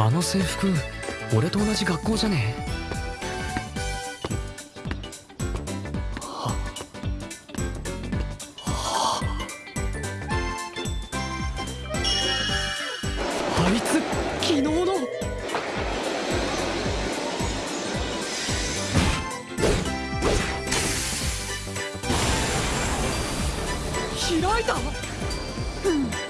あの制服俺と同じ学校じゃね？えはは？あいつ昨日の。開いた？うん。